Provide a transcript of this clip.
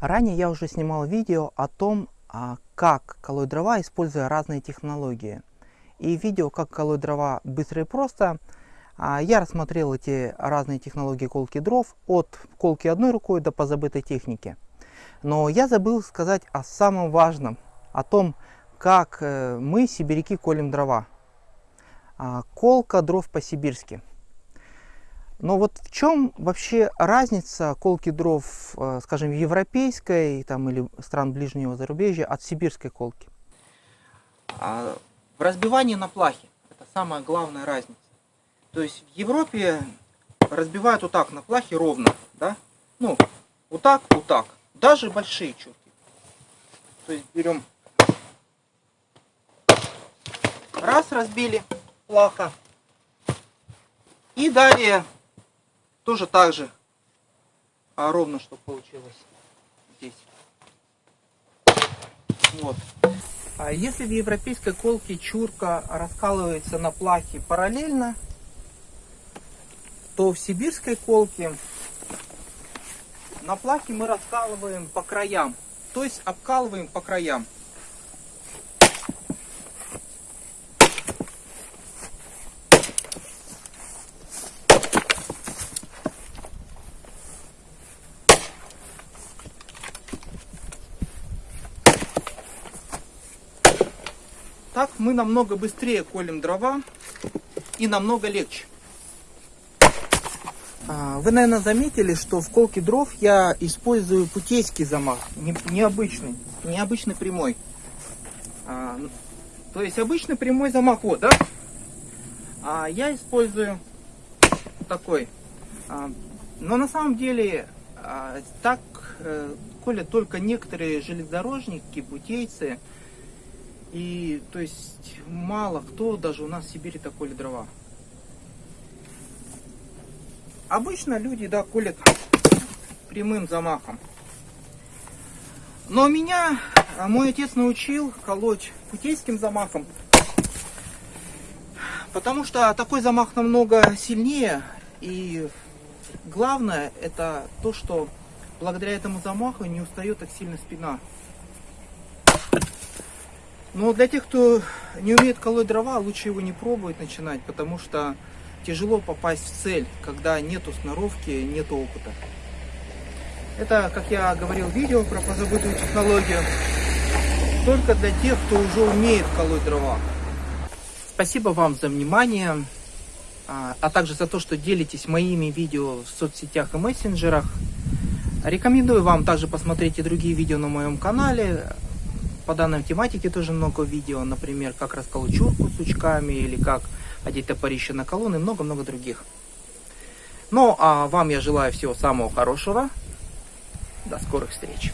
Ранее я уже снимал видео о том, а, как колоть дрова, используя разные технологии. И видео «Как колоть дрова быстро и просто» а, я рассмотрел эти разные технологии колки дров от колки одной рукой до позабытой техники. Но я забыл сказать о самом важном, о том, как э, мы, сибиряки, колем дрова. А, колка дров по-сибирски. Но вот в чем вообще разница колки дров, э, скажем, европейской там, или стран ближнего зарубежья от сибирской колки? А, в разбивании на плахе. Это самая главная разница. То есть в Европе разбивают вот так на плахе ровно. Да? Ну, вот так, вот так. Даже большие чурки. То есть берем раз разбили плаха. И далее тоже так же а ровно, что получилось здесь. Вот. А если в европейской колке чурка раскалывается на плахе параллельно, то в сибирской колке на плахе мы раскалываем по краям, то есть обкалываем по краям. Так мы намного быстрее колем дрова и намного легче. А, вы, наверное, заметили, что в колке дров я использую путейский замах, необычный, необычный прямой. А, то есть обычный прямой замах, вот, да? А я использую такой. А, но на самом деле так э, колят только некоторые железнодорожники, путейцы, и то есть мало кто даже у нас в Сибири такой дрова. Обычно люди, да, колят прямым замахом. Но меня а, мой отец научил колоть путейским замахом. Потому что такой замах намного сильнее. И главное это то, что благодаря этому замаху не устает так сильно спина. Но для тех, кто не умеет колоть дрова, лучше его не пробовать начинать, потому что тяжело попасть в цель, когда нету сноровки, нету опыта. Это, как я говорил в видео про позабытую технологию, только для тех, кто уже умеет колоть дрова. Спасибо вам за внимание, а, а также за то, что делитесь моими видео в соцсетях и мессенджерах. Рекомендую вам также посмотреть и другие видео на моем канале. По данной тематике тоже много видео, например, как расколоть чурку сучками или как одеть топорище на колонны много-много других. Ну, а вам я желаю всего самого хорошего. До скорых встреч.